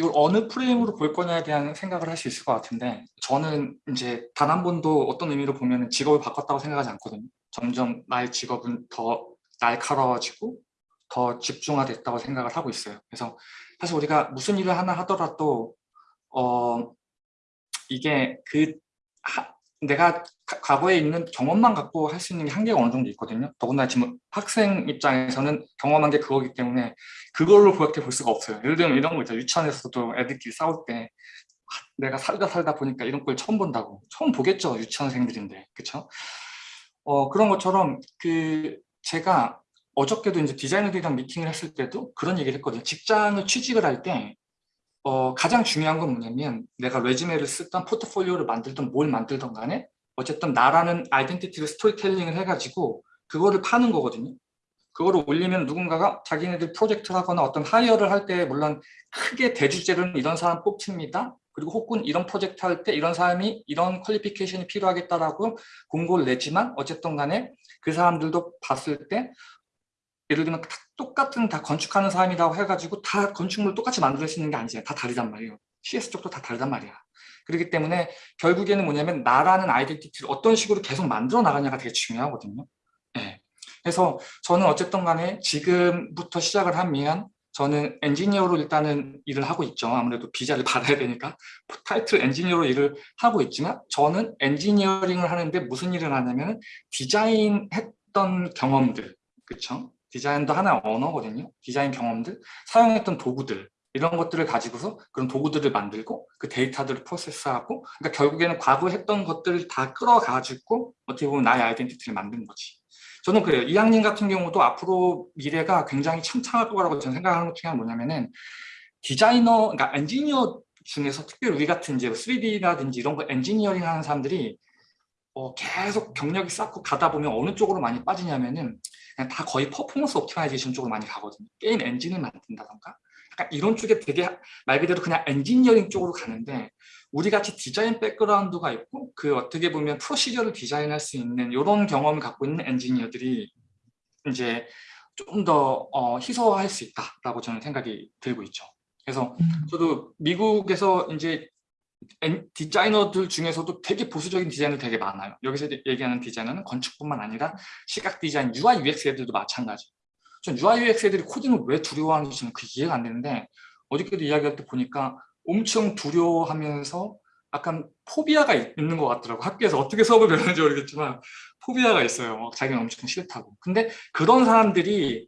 이걸 어느 프레임으로 볼 거냐에 대한 생각을 할 수 있을 것 같은데 저는 이제 단 한 번도 어떤 의미로 보면 직업을 바꿨다고 생각하지 않거든요. 점점 나의 직업은 더 날카로워지고 더 집중화됐다고 생각을 하고 있어요. 그래서 사실 우리가 무슨 일을 하나 하더라도 어 이게 그 하, 내가 과거에 있는 경험만 갖고 할 수 있는 게 한계가 어느 정도 있거든요. 더군다나 지금 학생 입장에서는 경험한 게 그거기 때문에 그걸로 그렇게 볼 수가 없어요. 예를 들면 이런 거 있죠. 유치원에서도 애들끼리 싸울 때 내가 살다 살다 보니까 이런 걸 처음 본다고. 처음 보겠죠. 유치원생들인데. 그쵸? 어, 그런 것처럼 그 제가 어저께도 이제 디자이너들이랑 미팅을 했을 때도 그런 얘기를 했거든요. 직장을 취직을 할 때 어, 가장 중요한 건 뭐냐면 내가 레지메를 쓰던 포트폴리오를 만들던 뭘 만들던 간에 어쨌든 나라는 아이덴티티를 스토리텔링을 해가지고 그거를 파는 거거든요. 그거를 올리면 누군가가 자기네들 프로젝트를 하거나 어떤 hire를 할 때 물론 크게 대주제로는 이런 사람 뽑힙니다. 그리고 혹은 이런 프로젝트 할 때 이런 사람이 이런 qualification이 필요하겠다라고 공고를 내지만 어쨌든 간에 그 사람들도 봤을 때 예를 들면 똑같은 다 건축하는 사람이라고 해가지고 다 건축물 똑같이 만들 수 있는 게 아니잖아요. 다 다르단 말이에요. CS 쪽도 다 다르단 말이야. 그렇기 때문에 결국에는 뭐냐면 나라는 identity를 어떤 식으로 계속 만들어 나가냐가 되게 중요하거든요. 네. 그래서 저는 어쨌든 간에 지금부터 시작을 하면 저는 엔지니어로 일단은 일을 하고 있죠. 아무래도 비자를 받아야 되니까 타이틀 엔지니어로 일을 하고 있지만 저는 엔지니어링을 하는데 무슨 일을 하냐면 디자인했던 경험들 그렇죠? 디자인도 하나의 언어거든요. 디자인 경험들, 사용했던 도구들 이런 것들을 가지고서 그런 도구들을 만들고 그 데이터들을 process하고 그러니까 결국에는 과거에 했던 것들을 다 끌어가지고 어떻게 보면 나의 identity를 만든 거지. 저는 그래요. 이학년 같은 경우도 앞으로 미래가 굉장히 창창할 거라고 저는 생각하는 것 중에 하나 뭐냐면은 디자이너, 그러니까 엔지니어 중에서 특별히 우리 같은 이제 3D라든지 이런 거 엔지니어링 하는 사람들이 어, 계속 경력이 쌓고 가다 보면 어느 쪽으로 많이 빠지냐면은 그냥 다 거의 performance optimization 쪽으로 많이 가거든요. 게임 엔진을 만든다던가 약간 이런 쪽에 되게 말 그대로 그냥 엔지니어링 쪽으로 가는데 우리 같이 디자인 background가 있고 그 어떻게 보면 procedure를 디자인할 수 있는 이런 경험을 갖고 있는 엔지니어들이 이제 좀더 어, 희소화할 수 있다라고 저는 생각이 들고 있죠. 그래서 음. 저도 미국에서 이제 디자이너들 중에서도 되게 보수적인 디자이너 되게 많아요. 여기서 얘기하는 디자이너는 건축뿐만 아니라 시각 디자인, UI, UX 애들도 마찬가지. 전 UI, UX 애들이 코딩을 왜 두려워하는지는 그 이해가 안 되는데 어저께도 이야기할 때 보니까 엄청 두려워하면서 약간 포비아가 있는 것 같더라고. 학교에서 어떻게 수업을 배우는지 모르겠지만 포비아가 있어요. 자기는 엄청 싫다고. 근데 그런 사람들이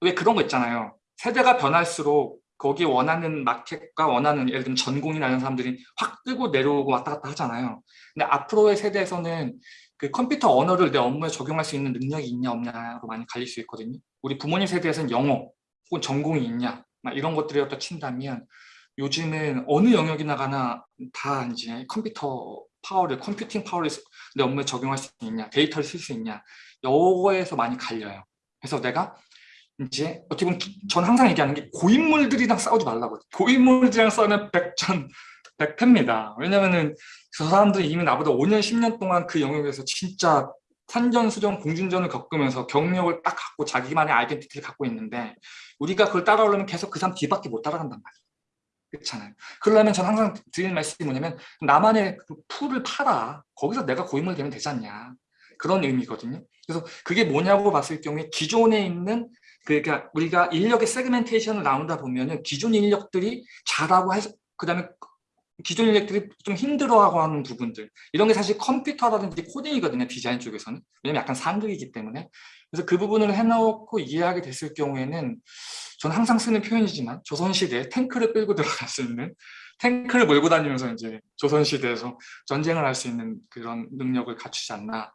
왜 그런 거 있잖아요. 세대가 변할수록 거기에 원하는 마켓과 원하는 예를 들면 전공이나 이런 사람들이 확 뜨고 내려오고 왔다 갔다 하잖아요. 근데 앞으로의 세대에서는 그 컴퓨터 언어를 내 업무에 적용할 수 있는 능력이 있냐 없냐로 많이 갈릴 수 있거든요. 우리 부모님 세대에서는 영어 혹은 전공이 있냐 막 이런 것들이 어떤 친다면 요즘은 어느 영역이 나 가나 다 이제 컴퓨터 파워를 computing power를 내 업무에 적용할 수 있냐 데이터를 쓸 수 있냐 이거에서 많이 갈려요. 그래서 내가 이제 어떻게 보면 전 항상 얘기하는 게 고인물들이랑 싸우지 말라고 고인물들이랑 싸우면 백전 백패입니다. 왜냐면은 그 사람들이 이미 나보다 5년 10년 동안 그 영역에서 진짜 산전수전 공중전을 겪으면서 경력을 딱 갖고 자기만의 identity를 갖고 있는데 우리가 그걸 따라오려면 계속 그 사람 뒤밖에 못 따라간단 말이에요. 그렇잖아요. 그러려면 저는 항상 드리는 말씀이 뭐냐면 나만의 그 풀을 팔아. 거기서 내가 고인물 되면 되지 않냐. 그런 의미거든요. 그래서 그게 뭐냐고 봤을 경우에 기존에 있는 그러니까 우리가 인력의 세그멘테이션을 나온다 보면은 기존 인력들이 잘하고 해서 그다음에 기존 인력들이 좀 힘들어하고 하는 부분들. 이런 게 사실 컴퓨터라든지 코딩이거든요 디자인 쪽에서는. 왜냐면 약간 상극이기 때문에. 그래서 그 부분을 해놓고 이해하게 됐을 경우에는 저는 항상 쓰는 표현이지만 조선시대에 탱크를 끌고 들어갈 수 있는 탱크를 몰고 다니면서 이제 조선시대에서 전쟁을 할 수 있는 그런 능력을 갖추지 않나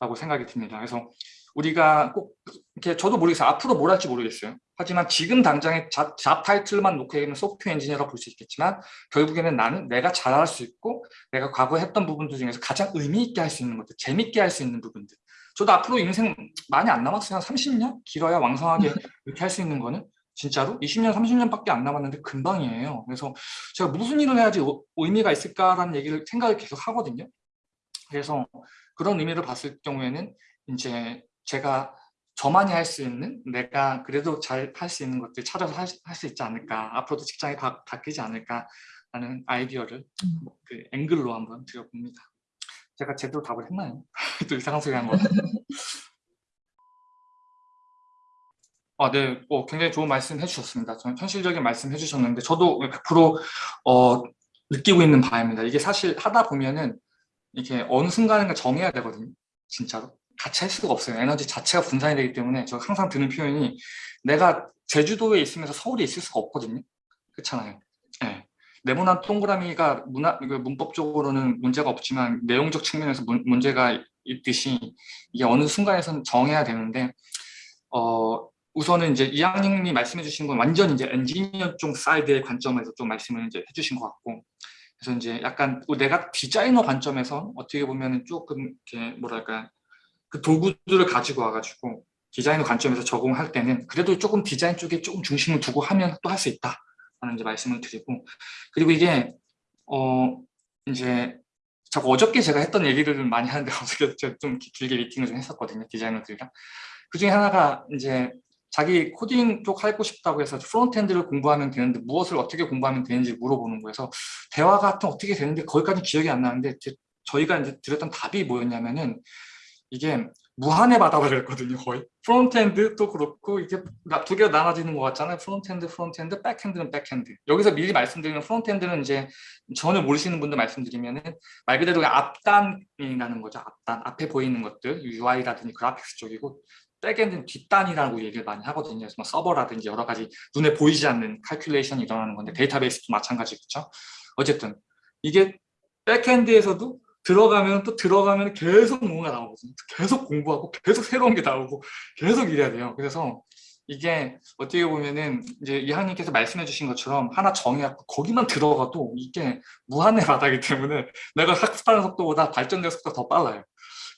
라고 생각이 듭니다. 그래서 우리가 꼭 이렇게 저도 모르겠어요. 앞으로 뭘 할지 모르겠어요. 하지만 지금 당장에 잡, 잡 타이틀만 놓고 얘기하면 소프트웨어 엔지니어라고 볼 수 있겠지만 결국에는 나는 내가 잘할 수 있고 내가 과거에 했던 부분들 중에서 가장 의미 있게 할 수 있는 것들, 재밌게 할 수 있는 부분들. 저도 앞으로 인생 많이 안 남았어요. 한 30년? 길어야 왕성하게 음. 이렇게 할 수 있는 거는 진짜로 20년, 30년밖에 안 남았는데 금방이에요. 그래서 제가 무슨 일을 해야지 의미가 있을까라는 얘기를 생각을 계속 하거든요. 그래서 그런 의미를 봤을 경우에는 이제 제가 저만이 할 수 있는 내가 그래도 잘 할 수 있는 것들 찾아서 할 수 있지 않을까 앞으로도 직장이 바, 바뀌지 않을까 라는 아이디어를 음. 그 앵글로 한번 드려봅니다 제가 제대로 답을 했나요? 또 이상한 소리 한 거. 아, 네, 어, 굉장히 좋은 말씀 해주셨습니다. 저는 현실적인 말씀 해주셨는데 저도 100% 어, 느끼고 있는 바입니다. 이게 사실 하다 보면은 이게 어느 순간인가 정해야 되거든요. 진짜로. 같이 할 수가 없어요. 에너지 자체가 분산이 되기 때문에 저 항상 드는 표현이 내가 제주도에 있으면서 서울에 있을 수가 없거든요. 그렇잖아요. 네. 네모난 동그라미가 문화, 그 문법적으로는 문제가 없지만 내용적 측면에서 문, 문제가 있듯이 이게 어느 순간에선 정해야 되는데 어, 우선은 이제 이양님이 말씀해 주신 건 완전 이제 엔지니어 쪽 사이드의 관점에서 좀 말씀을 이제 해 주신 것 같고 그래서 이제 약간 내가 디자이너 관점에서 어떻게 보면 조금 이렇게 뭐랄까 그 도구들을 가지고 와가지고 디자이너 관점에서 적용할 때는 그래도 조금 디자인 쪽에 조금 중심을 두고 하면 또 할 수 있다. 라는 말씀을 드리고 그리고 이게 어 이제 자꾸 어저께 제가 했던 얘기들을 많이 하는데 어저께 제가 좀 길게 미팅을 좀 했었거든요 디자이너들이랑. 그 중에 하나가 이제 자기 코딩 쪽 하고 싶다고 해서 frontend를 공부하면 되는데 무엇을 어떻게 공부하면 되는지 물어보는 거여서 대화 같은 어떻게 되는데 거기까지 기억이 안 나는데 저희가 이제 드렸던 답이 뭐였냐면은 이게 무한의 바다가 됐거든요 거의 frontend도 그렇고 이게 두 개가 나눠지는 것 같잖아요 frontend frontend backend는 backend 여기서 미리 말씀드리는 frontend는 이제 전혀 모르시는 분들 말씀드리면은 말 그대로 앞단이라는 거죠 앞단 앞에 보이는 것들 UI라든지 그래픽스 쪽이고 backend는 뒷단이라고 얘기를 많이 하거든요. 그래서 뭐 서버라든지 여러 가지 눈에 보이지 않는 칼큘레이션이 일어나는 건데 데이터베이스도 마찬가지겠죠. 어쨌든 이게 backend에서도 들어가면 또 들어가면 계속 뭔가 나오거든요. 계속 공부하고 계속 새로운 게 나오고 계속 이래야 돼요. 그래서 이게 어떻게 보면은 이제 이하님께서 말씀해 주신 것처럼 하나 정해갖고 거기만 들어가도 이게 무한의 바다기 때문에 내가 학습하는 속도보다 발전되는 속도가 더 빨라요.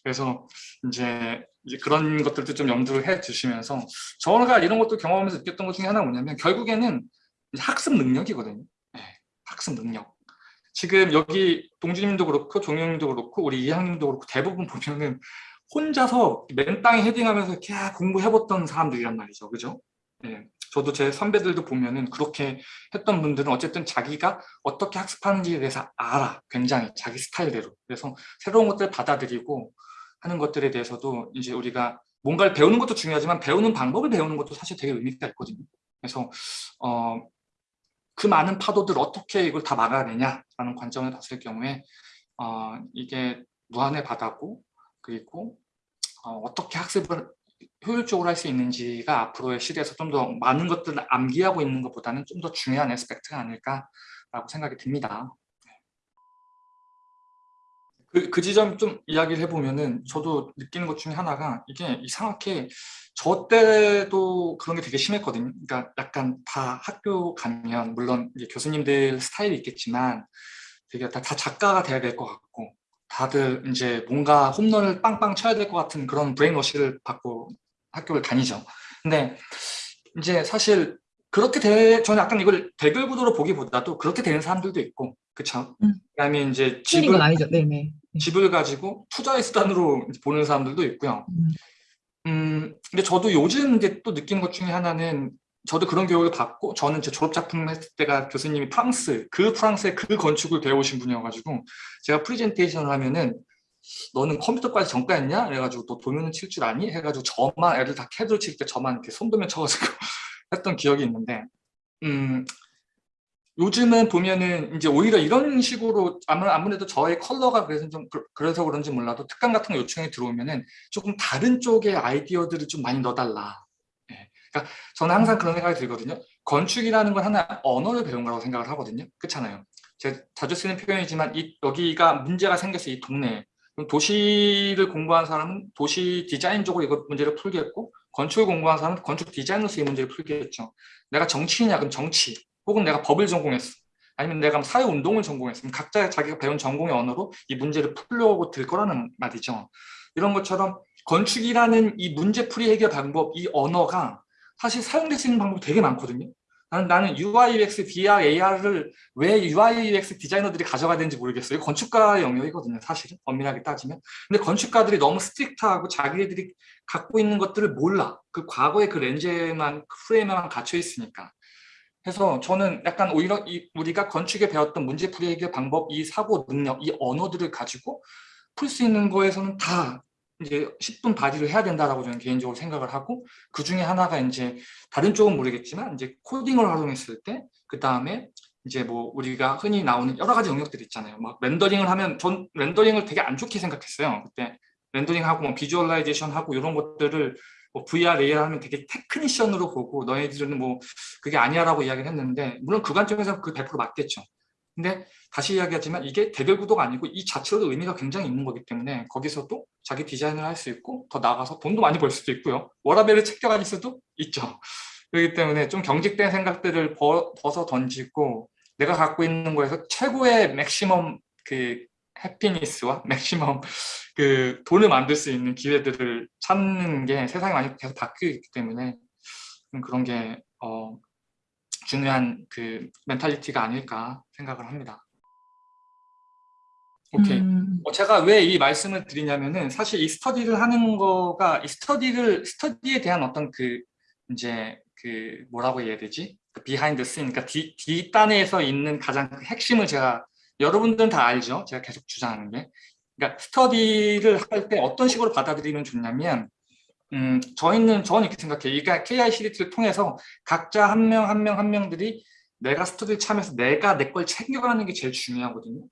그래서 이제, 이제 그런 것들도 좀 염두를 해 주시면서 저가 이런 것도 경험하면서 느꼈던 것 중에 하나가 뭐냐면 결국에는 학습 능력이거든요. 네, 학습 능력. 지금 여기 동주님도 그렇고 종영님도 그렇고 우리 이항님도 그렇고 대부분 보면은 혼자서 맨 땅에 헤딩하면서 이렇게 공부해봤던 사람들이란 말이죠. 그죠? 네. 저도 제 선배들도 보면은 그렇게 했던 분들은 어쨌든 자기가 어떻게 학습하는지에 대해서 알아. 굉장히 자기 스타일대로. 그래서 새로운 것들을 받아들이고 하는 것들에 대해서도 이제 우리가 뭔가를 배우는 것도 중요하지만 배우는 방법을 배우는 것도 사실 되게 의미가 있거든요. 그래서 어, 그 많은 파도들 어떻게 이걸 다 막아내냐라는 관점을 봤을 경우에 어, 이게 무한의 바다고 그리고 어, 떻게 학습을 효율적으로 할 수 있는지가 앞으로의 시대에서 좀 더 많은 것들을 암기하고 있는 것보다는 좀 더 중요한 에스펙트가 아닐까라고 생각이 듭니다. 그, 그 지점 좀 이야기를 해보면은 저도 느끼는 것 중에 하나가 이게 이상하게 저 때도 그런 게 되게 심했거든요. 그러니까 약간 다 학교 가면 물론 이제 교수님들 스타일이 있겠지만 되게 다, 다 작가가 돼야 될 것 같고 다들 이제 뭔가 홈런을 빵빵 쳐야 될 것 같은 그런 브레인워시를 받고 학교를 다니죠. 근데 이제 사실 그렇게 돼 저는 약간 이걸 대결 구도로 보기보다도 그렇게 되는 사람들도 있고 그쵸? 음. 그 다음에 이제 집을 아니죠. 네네. 집을 가지고 투자의 수단으로 보는 사람들도 있고요. 음. 음, 근데 저도 요즘 이제 또 느낀 것 중에 하나는 저도 그런 교육을 받고 저는 제 졸업 작품 했을 때가 교수님이 프랑스, 그 프랑스의 그 건축을 배우신 분이어가지고 제가 프리젠테이션을 하면은 너는 컴퓨터까지 전과했냐? 그래가지고 너 도면을 칠 줄 아니? 해가지고 저만 애들 다 캐드를 칠때 저만 이렇게 손도면 쳐가지고 했던 기억이 있는데 음, 요즘은 보면은 이제 오히려 이런 식으로 아무래도 저의 컬러가 그래서 좀 그래서 그런지 몰라도 특강 같은 거 요청이 들어오면은 조금 다른 쪽의 아이디어들을 좀 많이 넣어달라. 네. 그러니까 저는 항상 그런 생각이 들거든요. 건축이라는 건 하나 언어를 배운 거라고 생각을 하거든요. 그렇잖아요. 제가 자주 쓰는 표현이지만 이 여기가 문제가 생겼어 이 동네에. 도시를 공부한 사람은 도시 디자인 쪽으로 이거 문제를 풀겠고 건축을 공부한 사람은 건축 디자인으로서 이 문제를 풀겠죠. 내가 정치인이야 그럼 정치. 혹은 내가 법을 전공했어. 아니면 내가 사회운동을 전공했으면 각자 자기가 배운 전공의 언어로 이 문제를 풀려고 들 거라는 말이죠. 이런 것처럼 건축이라는 이 문제풀이 해결 방법, 이 언어가 사실 사용될 수 있는 방법이 되게 많거든요. 나는, 나는 UI, UX, VR, AR을 왜 UI, UX 디자이너들이 가져가야 되는지 모르겠어요. 건축가 영역이거든요, 사실은. 엄밀하게 따지면. 근데 건축가들이 너무 strict하고 자기들이 갖고 있는 것들을 몰라. 그 과거의 그 렌즈에만, 그 프레임에만 갇혀 있으니까. 그래서 저는 약간 오히려 이 우리가 건축에 배웠던 문제풀이 해결 방법, 이 사고 능력, 이 언어들을 가지고 풀 수 있는 거에서는 다 이제 십분 발휘를 해야 된다라고 저는 개인적으로 생각을 하고 그 중에 하나가 이제 다른 쪽은 모르겠지만 이제 코딩을 활용했을 때 그 다음에 이제 뭐 우리가 흔히 나오는 여러 가지 영역들이 있잖아요. 막 렌더링을 하면 전 렌더링을 되게 안 좋게 생각했어요. 그때 렌더링하고 뭐 visualization 하고 이런 것들을 뭐 VR, AR 하면 되게 technician으로 보고 너희들은 뭐 그게 아니야라고 이야기를 했는데 물론 그 관점에서 그 100% 맞겠죠. 근데 다시 이야기하지만 이게 대결 구도가 아니고 이 자체로도 의미가 굉장히 있는 거기 때문에 거기서도 자기 디자인을 할 수 있고 더 나아가서 돈도 많이 벌 수도 있고요. 워라밸을 챙겨갈 수도 있죠. 그렇기 때문에 좀 경직된 생각들을 벗어 던지고 내가 갖고 있는 거에서 최고의 maximum 그 happiness와 maximum 그 돈을 만들 수 있는 기회들을 찾는 게 세상이 많이 계속 바뀌고 있기 때문에 그런 게 어, 중요한 그 mentality가 아닐까 생각을 합니다. 오케이. 음. 어, 제가 왜 이 말씀을 드리냐면은 사실 이 스터디를 하는 거가 이 스터디를 스터디에 대한 어떤 그 이제 그 뭐라고 해야 되지? 그 behind scene, 그러니까 뒤, 뒷단에서 있는 가장 그 핵심을 제가 여러분들은 다 알죠? 제가 계속 주장하는 게. 그러니까 스터디를 할 때 어떤 식으로 받아들이면 좋냐면 음, 저희는 저는 이렇게 생각해요. 그러니까 KI 시리즈를 통해서 각자 한 명 한 명 한 명들이 내가 스터디를 참여해서 내가 내 걸 챙겨가는 게 제일 중요하거든요.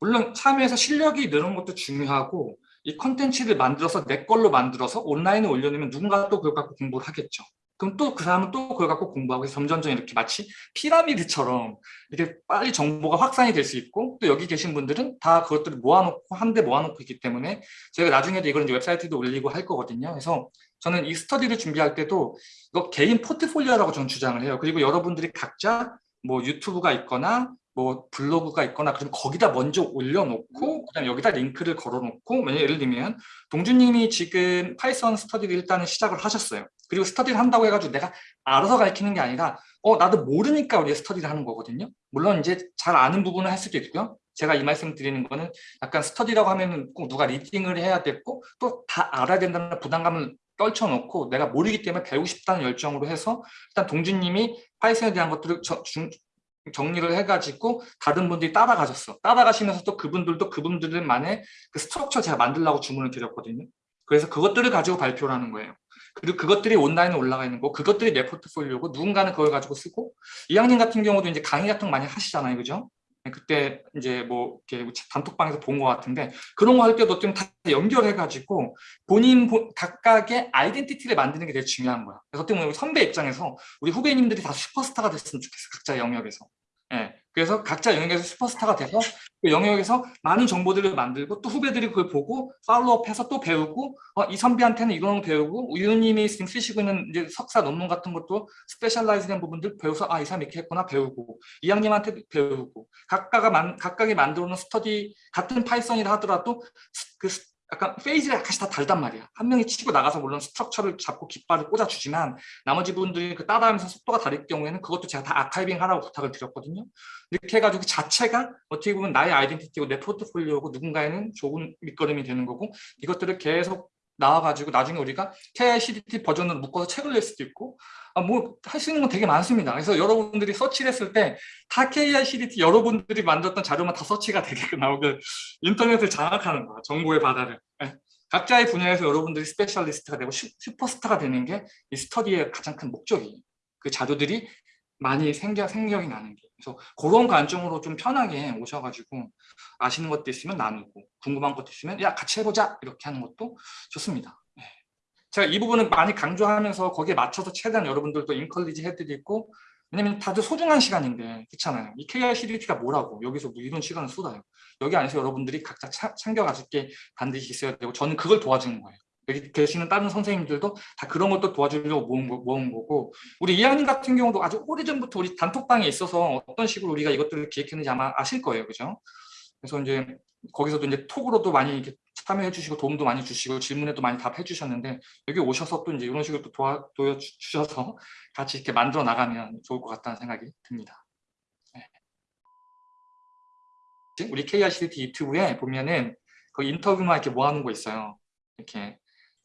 물론 참여해서 실력이 느는 것도 중요하고 이 컨텐츠를 만들어서 내 걸로 만들어서 온라인에 올려놓으면 누군가 또 그걸 갖고 공부를 하겠죠. 그럼 또 그 사람은 또 그걸 갖고 공부하고 점점점 이렇게 마치 피라미드처럼 이렇게 빨리 정보가 확산이 될 수 있고 또 여기 계신 분들은 다 그것들을 모아놓고 한데 모아놓고 있기 때문에 저희가 나중에도 이걸 이제 웹사이트도 올리고 할 거거든요. 그래서 저는 이 스터디를 준비할 때도 이거 개인 포트폴리오라고 저는 주장을 해요. 그리고 여러분들이 각자 뭐 YouTube가 있거나 뭐 블로그가 있거나 그러면 거기다 먼저 올려놓고 그다음 여기다 링크를 걸어놓고 만약 예를 들면 동주님이 지금 Python 스터디를 일단은 시작을 하셨어요. 그리고 스터디를 한다고 해가지고 내가 알아서 가르치는 게 아니라 어 나도 모르니까 우리가 스터디를 하는 거거든요. 물론 이제 잘 아는 부분을 할 수도 있고요. 제가 이 말씀 드리는 거는 약간 스터디라고 하면은 꼭 누가 leading을 해야 됐고 또 다 알아야 된다는 부담감을 떨쳐놓고 내가 모르기 때문에 배우고 싶다는 열정으로 해서 일단 동주님이 Python에 대한 것들을 저, 중, 정리를 해가지고 다른 분들이 따라가셨어. 따라가시면서 또 그분들도 그분들만의 그 스트럭처 제가 만들라고 주문을 드렸거든요. 그래서 그것들을 가지고 발표를 하는 거예요. 그리고 그것들이 온라인에 올라가 있는 거, 그것들이 내 포트폴리오고 누군가는 그걸 가지고 쓰고 이학년 같은 경우도 이제 강의 같은 거 많이 하시잖아요, 그죠? 네, 그때 이제 뭐 이렇게 단톡방에서 본 것 같은데 그런 거 할 때도 좀 다 연결해 가지고 본인 각각의 아이덴티티를 만드는 게 되게 중요한 거야. 그래서 어떻게 보면 선배 입장에서 우리 후배님들이 다 슈퍼스타가 됐으면 좋겠어, 각자 영역에서. 예. 그래서 각자 영역에서 슈퍼스타가 돼서 그 영역에서 많은 정보들을 만들고 또 후배들이 그걸 보고 follow up해서 또 배우고 어, 이 선배한테는 이런 거 배우고 우유님이 지금 쓰시고 있는 이제 석사 논문 같은 것도 specialize된 부분들 배워서 아 이 사람 이렇게 했구나 배우고 이학님한테 배우고 각각가 만, 각각이 만들어 놓은 스터디 같은 Python이라 하더라도 그 약간 페이지가 약간씩 다 다르단 말이야. 한 명이 치고 나가서 물론 structure를 잡고 깃발을 꽂아주지만 나머지 분들이 그 따라하면서 속도가 다를 경우에는 그것도 제가 다 아카이빙 하라고 부탁을 드렸거든요. 이렇게 해가지고 그 자체가 어떻게 보면 나의 아이덴티티고 내 포트폴리오고 누군가에는 좋은 밑거름이 되는 거고 이것들을 계속 나와가지고 나중에 우리가 KICDT 버전으로 묶어서 책을 낼 수도 있고 아, 뭐할 수 있는 건 되게 많습니다. 그래서 여러분들이 서치를 했을 때 다 KICDT 여러분들이 만들었던 자료만 다 서치가 되게 나오게 인터넷을 장악하는 거야. 정보의 바다를. 네. 각자의 분야에서 여러분들이 스페셜리스트가 되고 슈퍼스타가 되는 게 이 스터디의 가장 큰 목적이에요. 그 자료들이 많이 생겨, 생겨 나는 게. 그래서 그런 관점으로 좀 편하게 오셔가지고 아시는 것도 있으면 나누고 궁금한 것도 있으면 야 같이 해보자 이렇게 하는 것도 좋습니다. 네. 제가 이 부분은 많이 강조하면서 거기에 맞춰서 최대한 여러분들도 encourage 해드리고 왜냐면 다들 소중한 시간인데 그렇잖아요. 이 KR CDT가 뭐라고 여기서 뭐 이런 시간을 쏟아요. 여기 안에서 여러분들이 각자 차, 챙겨가실 게 반드시 있어야 되고 저는 그걸 도와주는 거예요. 계시는 다른 선생님들도 다 그런 것도 도와주려고 모은, 거, 모은 거고 우리 이한님 같은 경우도 아주 오래전부터 우리 단톡방에 있어서 어떤 식으로 우리가 이것들을 기획했는지 아마 아실 거예요. 그죠? 그래서 이제 거기서도 이제 톡으로도 많이 이렇게 참여해 주시고 도움도 많이 주시고 질문에도 많이 답해 주셨는데 여기 오셔서 또 이제 이런 식으로 또 도와 도와 주셔서 같이 이렇게 만들어 나가면 좋을 것 같다는 생각이 듭니다. 네. 우리 KRCT 유튜브에 보면은 그 인터뷰만 이렇게 모아놓은 거 있어요. 이렇게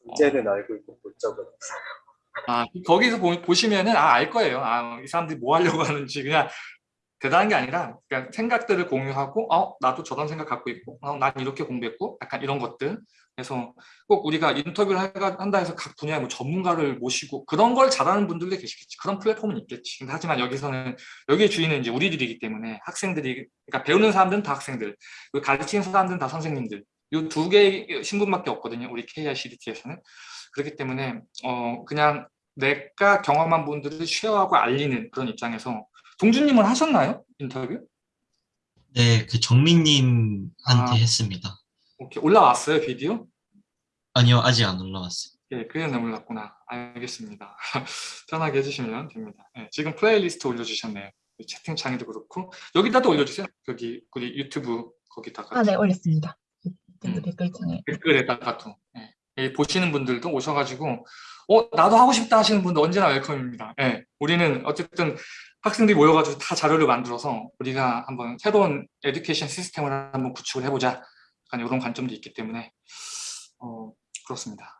문제는 알고 있고 못 적은 아 거기서 보, 보시면은 아 알 거예요. 아이 사람들이 뭐 하려고 하는지 그냥 대단한 게 아니라 그냥 생각들을 공유하고 어 나도 저런 생각 갖고 있고 어, 난 이렇게 공부했고 약간 이런 것들. 그래서 꼭 우리가 인터뷰를 하- 한다 해서 각 분야의 뭐 전문가를 모시고 그런 걸 잘하는 분들도 계시겠지. 그런 플랫폼은 있겠지. 근데 하지만 여기서는 여기의 주인은 이제 우리들이기 때문에 학생들이 그러니까 배우는 사람들은 다 학생들 그리고 가르치는 사람들은 다 선생님들 이 두 개의 신분밖에 없거든요 우리 KICDT에서는 그렇기 때문에 어 그냥 내가 경험한 부분들을 share하고 알리는 그런 입장에서 동준님은 하셨나요? 인터뷰? 네, 그 정민님한테 아. 했습니다. 오케이 올라왔어요 비디오? 아니요, 아직 안 올라왔어요. 예, 그냥 몰랐구나. 알겠습니다. 편하게 해주시면 됩니다. 예, 지금 플레이리스트 올려주셨네요. 채팅창에도 그렇고 여기다도 올려주세요. 여기 우리 유튜브 거기다가 아, 네, 올렸습니다. 음. 댓글창에. 댓글에다가도 예. 예, 보시는 분들도 오셔가지고 어 나도 하고 싶다 하시는 분들 언제나 웰컴입니다. 예, 우리는 어쨌든 학생들이 모여가지고 다 자료를 만들어서 우리가 한번 새로운 에듀케이션 시스템을 한번 구축을 해보자. 약간 이런 관점도 있기 때문에 어, 그렇습니다.